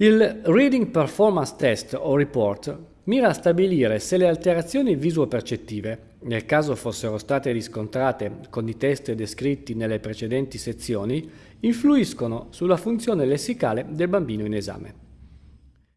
Il Reading Performance Test o Report mira a stabilire se le alterazioni visuo-percettive, nel caso fossero state riscontrate con i test descritti nelle precedenti sezioni, influiscono sulla funzione lessicale del bambino in esame.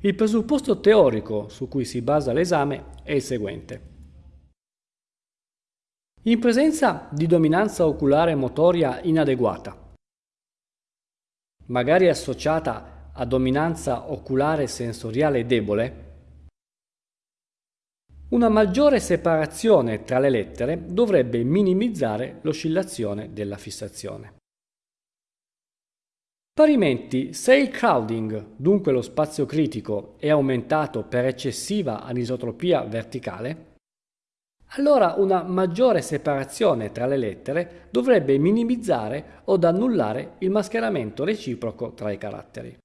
Il presupposto teorico su cui si basa l'esame è il seguente. In presenza di dominanza oculare motoria inadeguata, magari associata a dominanza oculare sensoriale debole, una maggiore separazione tra le lettere dovrebbe minimizzare l'oscillazione della fissazione. Parimenti, se il crowding, dunque lo spazio critico, è aumentato per eccessiva anisotropia verticale, allora una maggiore separazione tra le lettere dovrebbe minimizzare o annullare il mascheramento reciproco tra i caratteri.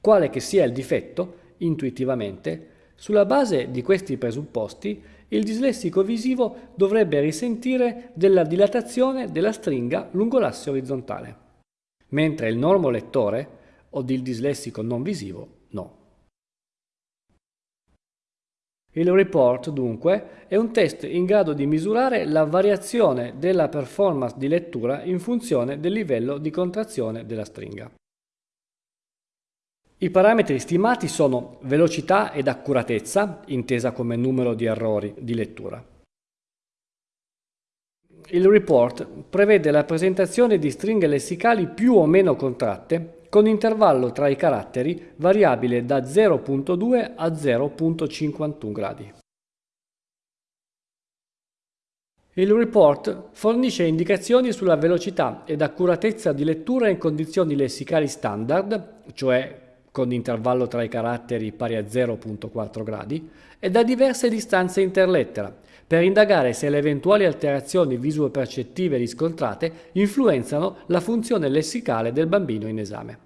Quale che sia il difetto, intuitivamente, sulla base di questi presupposti, il dislessico visivo dovrebbe risentire della dilatazione della stringa lungo l'asse orizzontale, mentre il normolettore o il dislessico non visivo no. Il report, dunque, è un test in grado di misurare la variazione della performance di lettura in funzione del livello di contrazione della stringa. I parametri stimati sono velocità ed accuratezza, intesa come numero di errori di lettura. Il report prevede la presentazione di stringhe lessicali più o meno contratte con intervallo tra i caratteri variabile da 0.2 a 0.51 gradi. Il report fornisce indicazioni sulla velocità ed accuratezza di lettura in condizioni lessicali standard, cioè con intervallo tra i caratteri pari a 0.4 gradi, e da diverse distanze interlettera, per indagare se le eventuali alterazioni visuo-percettive riscontrate influenzano la funzione lessicale del bambino in esame.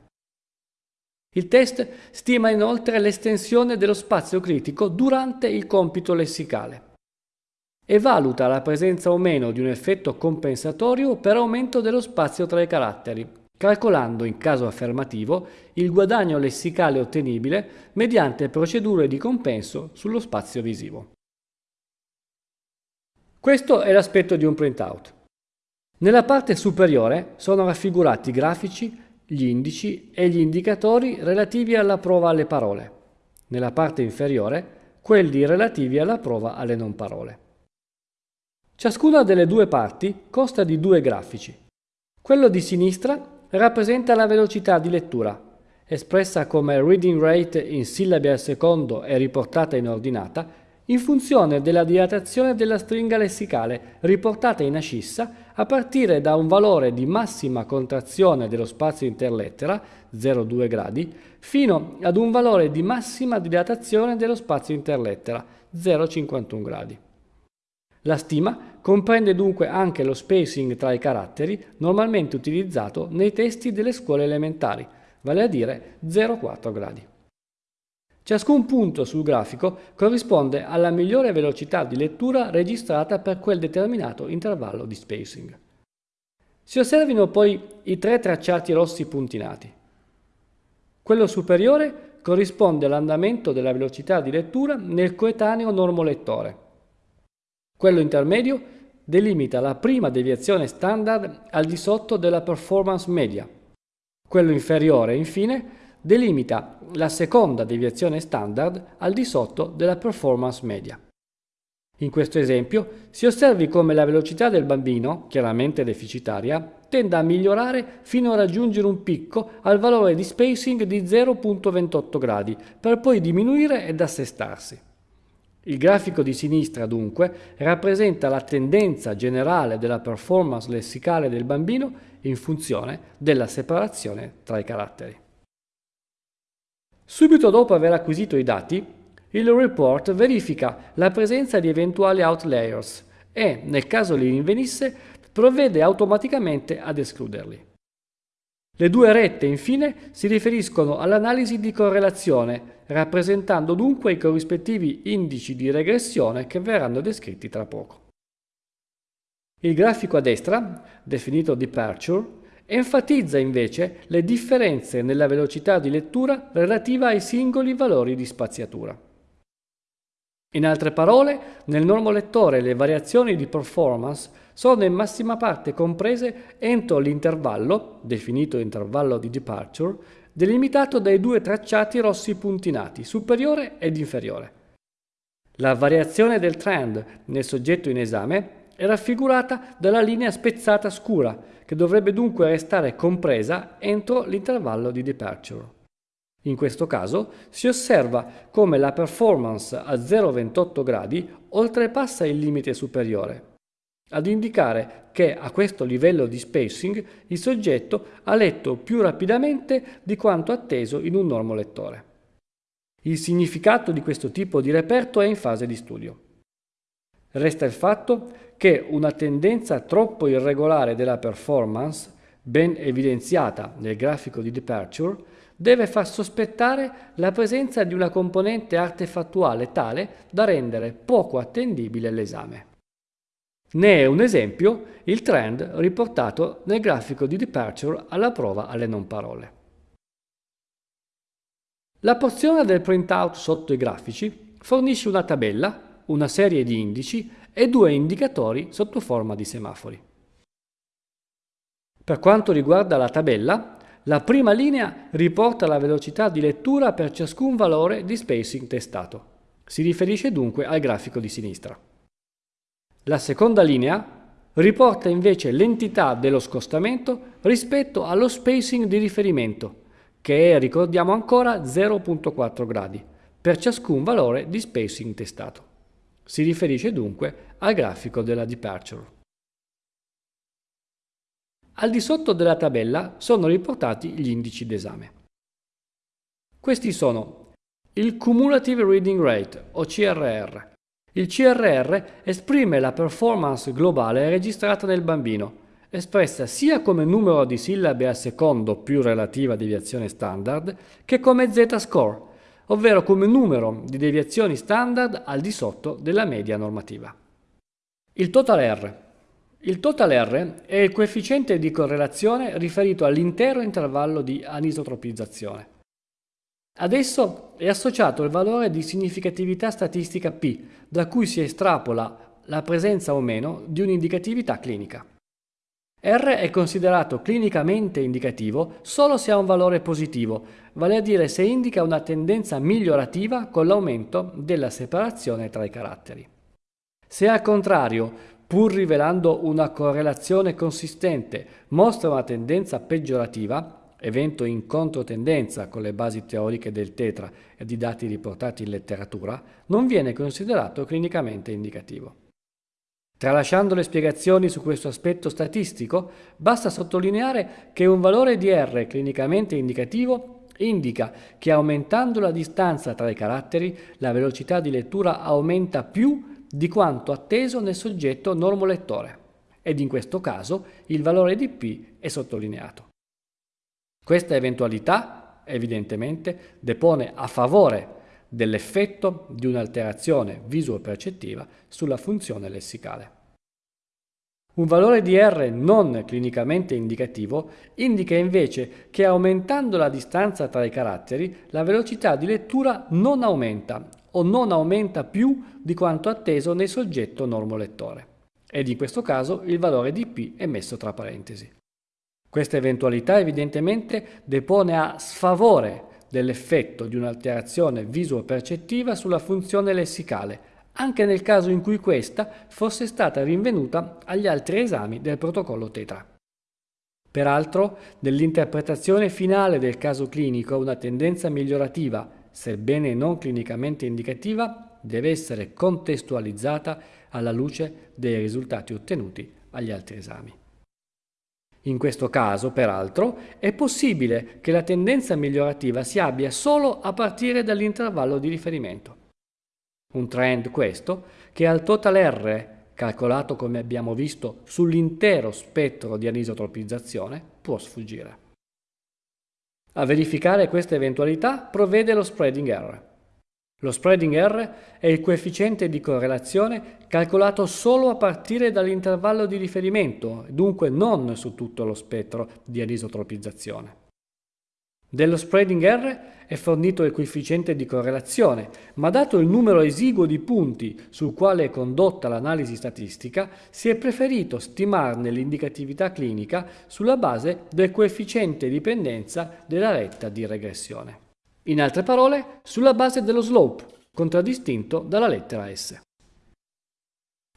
Il test stima inoltre l'estensione dello spazio critico durante il compito lessicale e valuta la presenza o meno di un effetto compensatorio per aumento dello spazio tra i caratteri, calcolando in caso affermativo il guadagno lessicale ottenibile mediante procedure di compenso sullo spazio visivo. Questo è l'aspetto di un printout. Nella parte superiore sono raffigurati i grafici, gli indici e gli indicatori relativi alla prova alle parole. Nella parte inferiore quelli relativi alla prova alle non parole. Ciascuna delle due parti consta di due grafici. Quello di sinistra rappresenta la velocità di lettura, espressa come reading rate in sillabi al secondo e riportata in ordinata, in funzione della dilatazione della stringa lessicale riportata in ascissa a partire da un valore di massima contrazione dello spazio interlettera, 0,2 gradi, fino ad un valore di massima dilatazione dello spazio interlettera, 0,51 gradi. La stima comprende dunque anche lo spacing tra i caratteri normalmente utilizzato nei testi delle scuole elementari, vale a dire 0,4 gradi. Ciascun punto sul grafico corrisponde alla migliore velocità di lettura registrata per quel determinato intervallo di spacing. Si osservino poi i tre tracciati rossi puntinati. Quello superiore corrisponde all'andamento della velocità di lettura nel coetaneo normolettore, quello intermedio delimita la prima deviazione standard al di sotto della performance media. Quello inferiore, infine, delimita la seconda deviazione standard al di sotto della performance media. In questo esempio si osservi come la velocità del bambino, chiaramente deficitaria, tenda a migliorare fino a raggiungere un picco al valore di spacing di 0.28 gradi, per poi diminuire ed assestarsi. Il grafico di sinistra, dunque, rappresenta la tendenza generale della performance lessicale del bambino in funzione della separazione tra i caratteri. Subito dopo aver acquisito i dati, il report verifica la presenza di eventuali outliers e, nel caso li rinvenisse, provvede automaticamente ad escluderli. Le due rette, infine, si riferiscono all'analisi di correlazione, rappresentando dunque i corrispettivi indici di regressione che verranno descritti tra poco. Il grafico a destra, definito departure, enfatizza invece le differenze nella velocità di lettura relativa ai singoli valori di spaziatura. In altre parole, nel normolettore le variazioni di performance sono in massima parte comprese entro l'intervallo, definito intervallo di departure, delimitato dai due tracciati rossi puntinati, superiore ed inferiore. La variazione del trend nel soggetto in esame è raffigurata dalla linea spezzata scura, che dovrebbe dunque restare compresa entro l'intervallo di departure. In questo caso si osserva come la performance a 0,28 gradi oltrepassa il limite superiore, ad indicare che a questo livello di spacing il soggetto ha letto più rapidamente di quanto atteso in un normolettore. Il significato di questo tipo di reperto è in fase di studio. Resta il fatto che una tendenza troppo irregolare della performance, ben evidenziata nel grafico di departure, deve far sospettare la presenza di una componente artefattuale tale da rendere poco attendibile l'esame. Ne è un esempio il trend riportato nel grafico di departure alla prova alle non parole. La porzione del printout sotto i grafici fornisce una tabella, una serie di indici e due indicatori sotto forma di semafori. Per quanto riguarda la tabella, la prima linea riporta la velocità di lettura per ciascun valore di spacing testato. Si riferisce dunque al grafico di sinistra. La seconda linea riporta invece l'entità dello scostamento rispetto allo spacing di riferimento, che è, ricordiamo ancora, 0.4 gradi, per ciascun valore di spacing testato. Si riferisce dunque al grafico della departure. Al di sotto della tabella sono riportati gli indici d'esame. Questi sono il Cumulative Reading Rate o CRR. Il CRR esprime la performance globale registrata nel bambino, espressa sia come numero di sillabe al secondo più relativa deviazione standard che come z-score, ovvero come numero di deviazioni standard al di sotto della media normativa. Il total R. Il total R è il coefficiente di correlazione riferito all'intero intervallo di anisotropizzazione. Ad esso è associato il valore di significatività statistica P, da cui si estrapola la presenza o meno di un'indicatività clinica. R è considerato clinicamente indicativo solo se ha un valore positivo, vale a dire se indica una tendenza migliorativa con l'aumento della separazione tra i caratteri. Se al contrario, pur rivelando una correlazione consistente, mostra una tendenza peggiorativa, evento in controtendenza con le basi teoriche del tetra e di dati riportati in letteratura, non viene considerato clinicamente indicativo. Tralasciando le spiegazioni su questo aspetto statistico, basta sottolineare che un valore di R clinicamente indicativo indica che aumentando la distanza tra i caratteri la velocità di lettura aumenta più di quanto atteso nel soggetto normolettore ed in questo caso il valore di P è sottolineato. Questa eventualità evidentemente depone a favore dell'effetto di un'alterazione visuo-percettiva sulla funzione lessicale. Un valore di R non clinicamente indicativo indica invece che aumentando la distanza tra i caratteri la velocità di lettura non aumenta o non aumenta più di quanto atteso nel soggetto normolettore ed in questo caso il valore di P è messo tra parentesi. Questa eventualità evidentemente depone a sfavore dell'effetto di un'alterazione visuo-percettiva sulla funzione lessicale, anche nel caso in cui questa fosse stata rinvenuta agli altri esami del protocollo Tetra. Peraltro, nell'interpretazione finale del caso clinico una tendenza migliorativa, sebbene non clinicamente indicativa, deve essere contestualizzata alla luce dei risultati ottenuti agli altri esami. In questo caso, peraltro, è possibile che la tendenza migliorativa si abbia solo a partire dall'intervallo di riferimento. Un trend questo che al total R, calcolato come abbiamo visto sull'intero spettro di anisotropizzazione, può sfuggire. A verificare questa eventualità provvede lo spreading error. Lo spreading R è il coefficiente di correlazione calcolato solo a partire dall'intervallo di riferimento, dunque non su tutto lo spettro di anisotropizzazione. Dello spreading R è fornito il coefficiente di correlazione, ma dato il numero esiguo di punti sul quale è condotta l'analisi statistica, si è preferito stimarne l'indicatività clinica sulla base del coefficiente di dipendenza della retta di regressione. In altre parole, sulla base dello slope, contraddistinto dalla lettera S.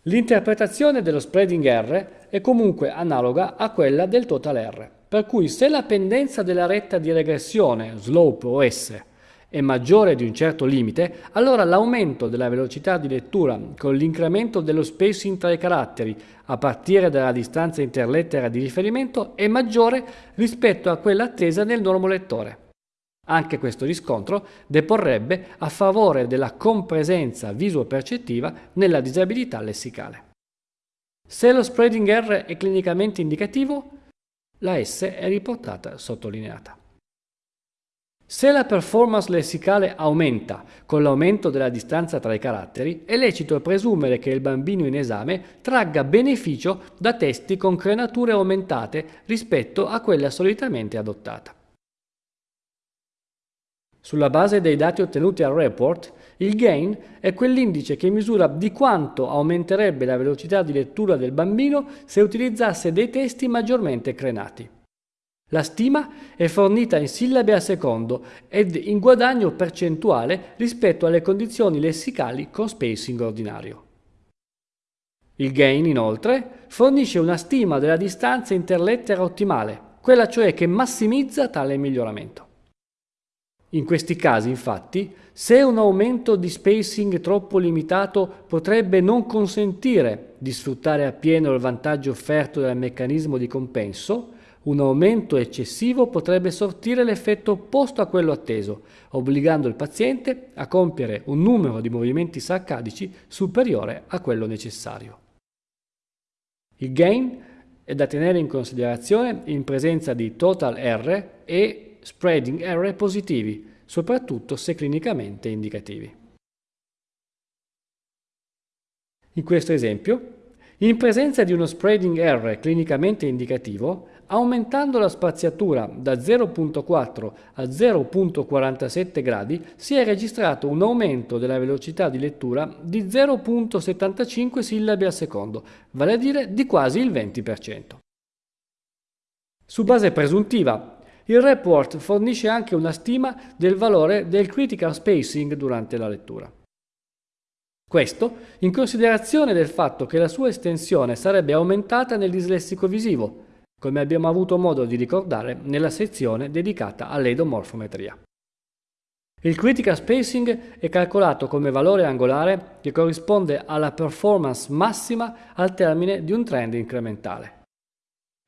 L'interpretazione dello spreading R è comunque analoga a quella del total R, per cui se la pendenza della retta di regressione, slope o S, è maggiore di un certo limite, allora l'aumento della velocità di lettura con l'incremento dello spacing tra i caratteri a partire dalla distanza interlettera di riferimento è maggiore rispetto a quella attesa nel normolettore. Anche questo riscontro deporrebbe a favore della compresenza visuo-percettiva nella disabilità lessicale. Se lo spreading R è clinicamente indicativo, la S è riportata sottolineata. Se la performance lessicale aumenta con l'aumento della distanza tra i caratteri, è lecito presumere che il bambino in esame tragga beneficio da testi con crenature aumentate rispetto a quella solitamente adottata. Sulla base dei dati ottenuti al report, il gain è quell'indice che misura di quanto aumenterebbe la velocità di lettura del bambino se utilizzasse dei testi maggiormente crenati. La stima è fornita in sillabe a secondo ed in guadagno percentuale rispetto alle condizioni lessicali con spacing ordinario. Il gain, inoltre, fornisce una stima della distanza interlettera ottimale, quella cioè che massimizza tale miglioramento. In questi casi, infatti, se un aumento di spacing troppo limitato potrebbe non consentire di sfruttare appieno il vantaggio offerto dal meccanismo di compenso, un aumento eccessivo potrebbe sortire l'effetto opposto a quello atteso, obbligando il paziente a compiere un numero di movimenti saccadici superiore a quello necessario. Il gain è da tenere in considerazione in presenza di total R e spreading error positivi, soprattutto se clinicamente indicativi. In questo esempio, in presenza di uno spreading error clinicamente indicativo, aumentando la spaziatura da 0.4 a 0.47 gradi si è registrato un aumento della velocità di lettura di 0.75 sillabi al secondo, vale a dire di quasi il 20%. Su base presuntiva, il report fornisce anche una stima del valore del critical spacing durante la lettura. Questo in considerazione del fatto che la sua estensione sarebbe aumentata nel dislessico visivo, come abbiamo avuto modo di ricordare nella sezione dedicata all'edomorfometria. Il critical spacing è calcolato come valore angolare che corrisponde alla performance massima al termine di un trend incrementale.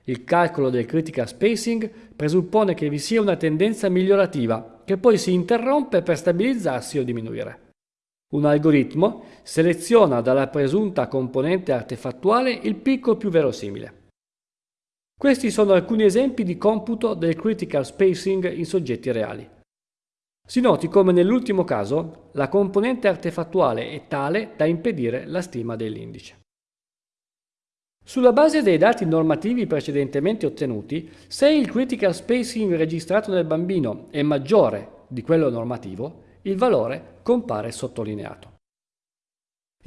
Il calcolo del critical spacing presuppone che vi sia una tendenza migliorativa, che poi si interrompe per stabilizzarsi o diminuire. Un algoritmo seleziona dalla presunta componente artefattuale il picco più verosimile. Questi sono alcuni esempi di computo del critical spacing in soggetti reali. Si noti come nell'ultimo caso la componente artefattuale è tale da impedire la stima dell'indice. Sulla base dei dati normativi precedentemente ottenuti, se il critical spacing registrato nel bambino è maggiore di quello normativo, il valore compare sottolineato.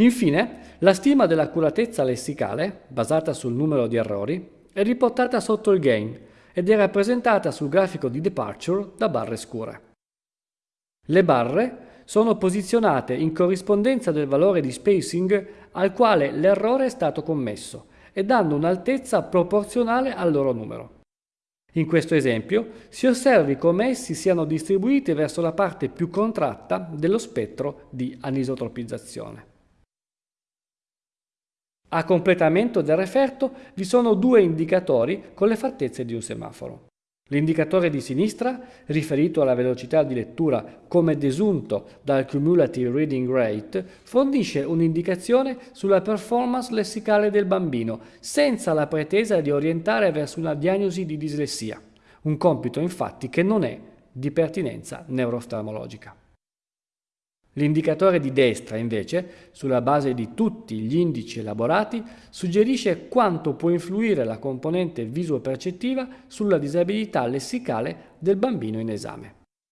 Infine, la stima dell'accuratezza lessicale, basata sul numero di errori, è riportata sotto il gain ed è rappresentata sul grafico di departure da barre scure. Le barre sono posizionate in corrispondenza del valore di spacing al quale l'errore è stato commesso e danno un'altezza proporzionale al loro numero. In questo esempio si osservi come essi siano distribuiti verso la parte più contratta dello spettro di anisotropizzazione. A completamento del referto vi sono due indicatori con le fattezze di un semaforo. L'indicatore di sinistra, riferito alla velocità di lettura come desunto dal Cumulative Reading Rate, fornisce un'indicazione sulla performance lessicale del bambino, senza la pretesa di orientare verso una diagnosi di dislessia, un compito infatti che non è di pertinenza neurooftalmologica. L'indicatore di destra, invece, sulla base di tutti gli indici elaborati, suggerisce quanto può influire la componente visuo-percettiva sulla disabilità lessicale del bambino in esame.